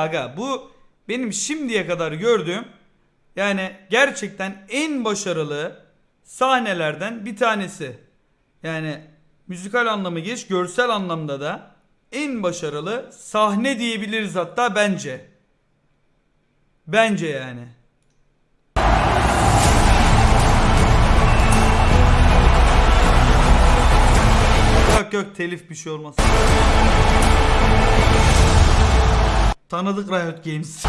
aga? Bu benim şimdiye kadar gördüğüm yani gerçekten en başarılı sahnelerden bir tanesi. Yani müzikal anlamı geç, görsel anlamda da en başarılı sahne diyebiliriz hatta bence. Bence yani. Yok yok telif bir şey olmaz. Tanıdık Riot Games.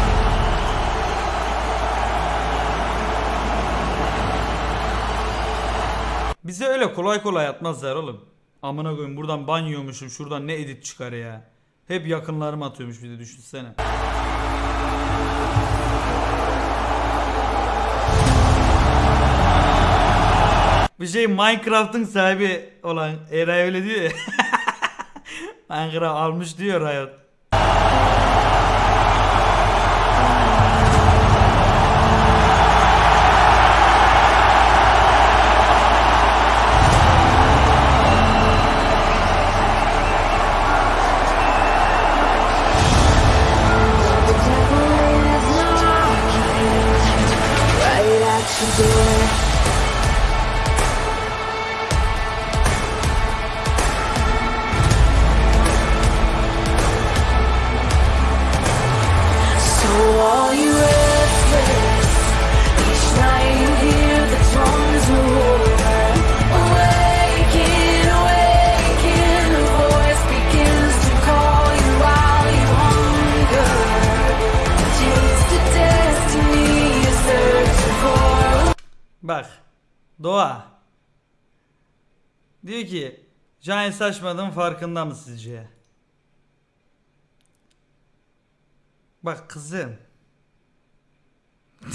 Bize öyle kolay kolay atmazlar oğlum. Amına koyayım buradan banyoymuşum şuradan ne edit çıkar ya. Hep yakınlarım atıyormuş bir de düşünsene. Bir şey Minecraft'ın sahibi olan Eray öyle diyor ya. Minecraft almış diyor Riot. Bak. Doğa. Diyor ki Giant saçmadığın farkında mı sizce? Bak kızım.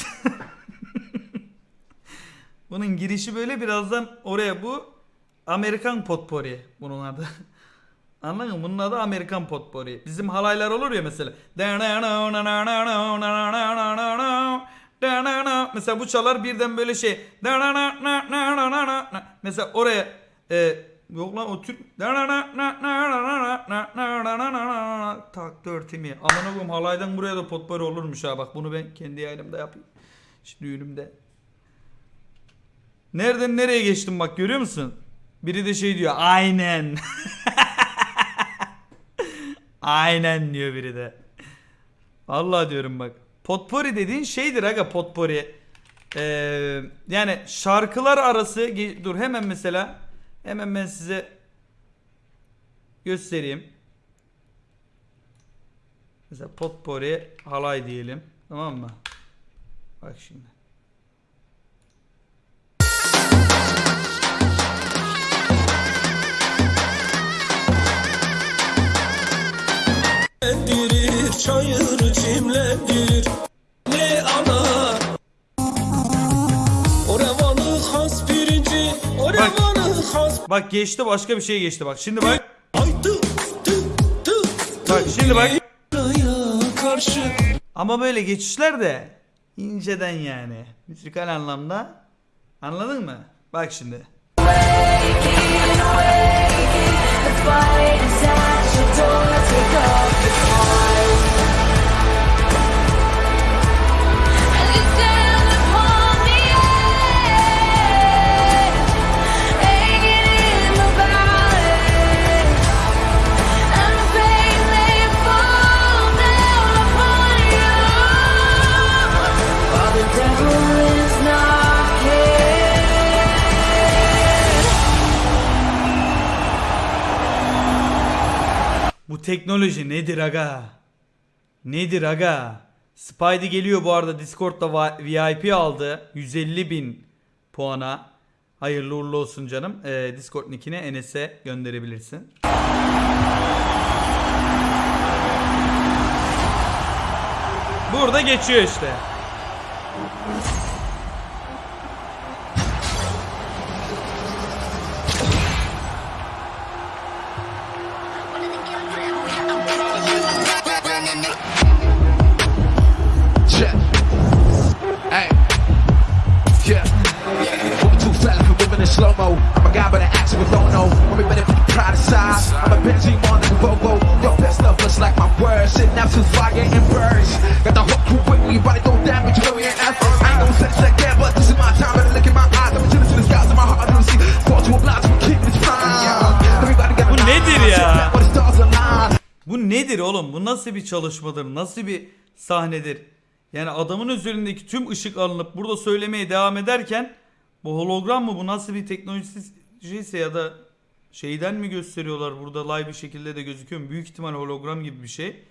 Bunun girişi böyle birazdan oraya bu Amerikan potpori bunun adı. Anladın mı? Bunun adı Amerikan potpori. Bizim halaylar olur ya mesela. Mesela bu çalar birden böyle şey. Mesela oraya e, yok lan o Türk tak dörtimi. Aman koyayım halaydan buraya da potpori olurmuş ha bak bunu ben kendi yayınımda yapayım. Şimdi düğünümde. Nereden nereye geçtim bak görüyor musun? Biri de şey diyor aynen. aynen diyor biri de. Vallahi diyorum bak. Potpori dediğin şeydir aga potpori. Ee, yani şarkılar arası dur hemen mesela hemen ben size göstereyim. Mesela potpori halay diyelim. Tamam mı? Bak şimdi. Çimlendirir, çayır çimlendirir Ne ana O revanı has pirinci O revanı has Bak geçti başka bir şey geçti bak. Şimdi bak. Ay tı tı tı Bak şimdi bak. Karşı Ama böyle geçişler de inceden yani. Müzikal anlamda. Anladın mı? Bak şimdi. The fight is at your door. Take the cause. Teknoloji nedir aga? Nedir aga? Spidey geliyor bu arada Discord'da VIP aldı. 150 bin puana. Hayırlı uğurlu olsun canım. Ee, Discord nickini Enes'e gönderebilirsin. Burada geçiyor işte. Çalışmadır? Nasıl bir sahnedir? Yani adamın üzerindeki tüm ışık alınıp burada söylemeye devam ederken bu hologram mı? Bu nasıl bir teknolojiyse ya da şeyden mi gösteriyorlar burada live bir şekilde de gözüküyor mu? Büyük ihtimal hologram gibi bir şey.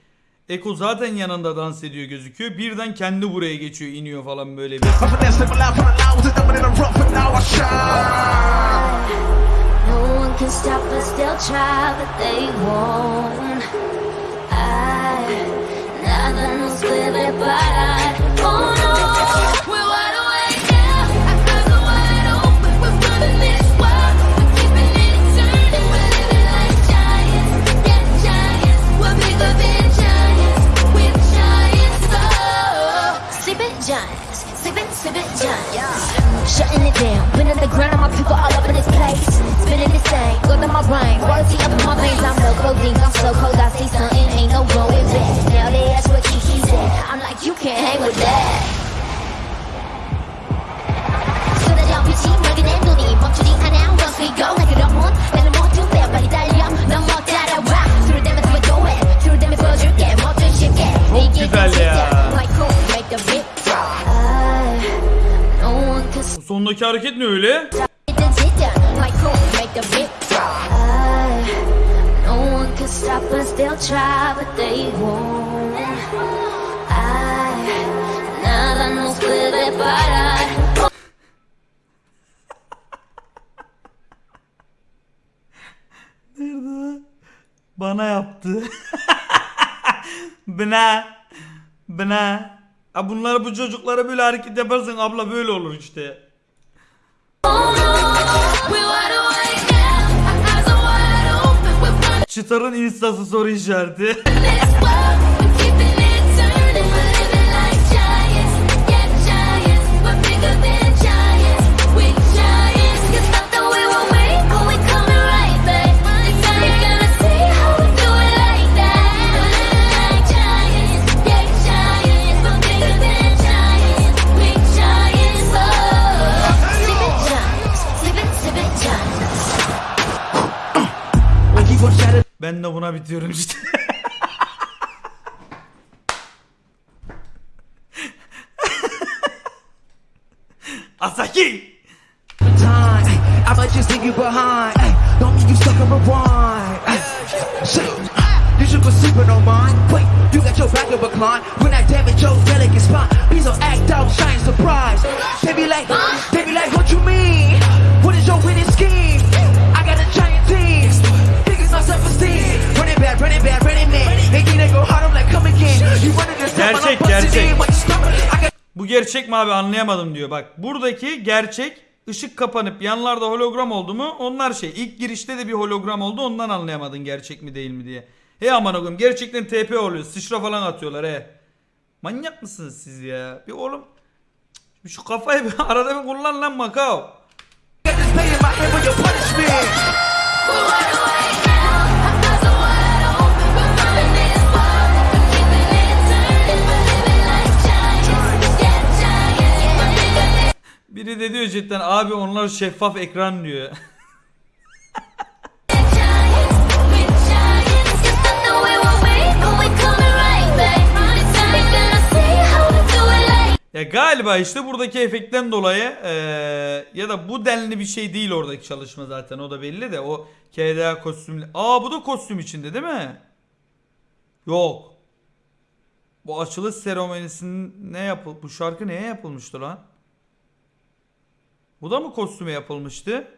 Eko zaten yanında dans ediyor gözüküyor. Birden kendi buraya geçiyor, iniyor falan böyle bir. I'm finesse, live alive, from the loud, was a diamond in the rough, and now I shine. No one can stop us, they'll try, but they won't. I, nothing will split it, but I, oh no. We're wide awake now, our eyes are wide open, we're this world, we're keeping it turning, we're living like giants, giants, we're bigger than giants, we're giants. Sleeping giants, sleeping, sleeping giants. Shutting it down, been on the ground, my people all up in this place. Spinning go to my brain, up in my veins. I'm no codeine, I'm so cold, I see something, sondaki hareket ne öyle? Stop us, they'll try, but they won't. Nada nos puede parar. Bana yaptı. Bına. Bına. Ha bunlar bu çocuklara böyle hareket yaparsın abla böyle olur işte. Çıtarın instası soru işareti. de buna bitiyorum işte. Asaki! I might just leave you behind. Ay, Don't leave you stuck on rewind. Ay, Shit. You should go sleeping on mine. Wait, you got your back a climb. When I damage your delicate spine, please don't act out, shine surprise. They be like, they be like, what you mean? Gerçek, gerçek. Bu gerçek mi abi anlayamadım diyor. Bak buradaki gerçek ışık kapanıp yanlarda hologram oldu mu onlar şey. İlk girişte de bir hologram oldu ondan anlayamadın gerçek mi değil mi diye. He aman koyayım gerçekten TP oluyor. Sıçra falan atıyorlar he. Manyak mısınız siz ya? Bir oğlum şu kafayı bir arada bir kullan lan Macao. Biri de diyor cidden abi onlar şeffaf ekran diyor. Ya galiba işte buradaki efektten dolayı eee, ya da bu denli bir şey değil oradaki çalışma zaten o da belli de o KDA kostümlü. Aa bu da kostüm içinde değil mi? Yok. Bu açılış seremonisinin ne yapıl bu şarkı neye yapılmıştı lan? Bu da mı kostüme yapılmıştı?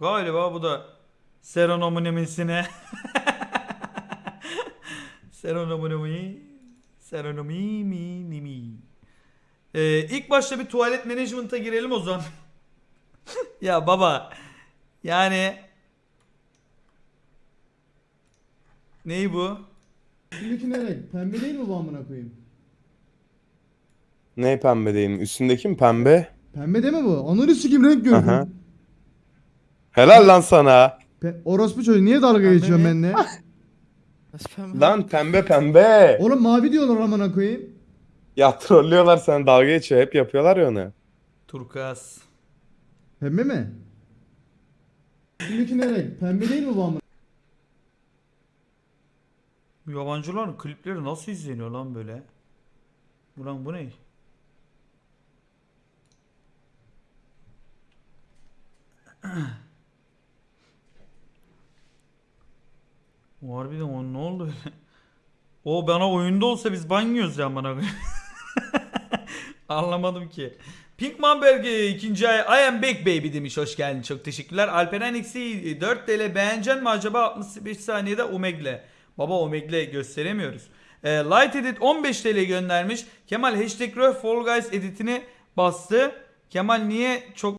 Galiba bu da seremonisine. Seronomi Seronomi mi ni mi. Ee, ilk başta bir tuvalet management'a girelim o zaman. ya baba yani Ney bu? Üstündeki ne renk? Pembe değil mi bu amına koyayım? Ne pembe değil mi? Üstündeki mi pembe? Pembe değil mi bu? Ananı sikim renk gördüm. Aha. Helal lan sana. Pe- Orospu çocuğu niye dalga geçiyorsun ne? benimle? Nasıl pembe? Lan pembe pembe. Oğlum mavi diyorlar amına koyayım. Ya trollüyorlar sana dalga geçiyor. Hep yapıyorlar ya onu. Turkuaz. Pembe mi? Şimdiki ne renk? Pembe değil mi bu amına? Yabancıların klipleri nasıl izleniyor lan böyle? Ulan bu ne? O harbiden o ne oldu öyle? O bana oyunda olsa biz banyoz ya bana. Anlamadım ki. Pinkman Berge ikinci ay I am back baby demiş. Hoş geldin. Çok teşekkürler. Alperen eksi 4 TL beğenecek mi acaba 65 saniyede Omegle. Baba Omegle gösteremiyoruz. E, Light Edit 15 TL göndermiş. Kemal hashtag Fall Guys editini bastı. Kemal niye çok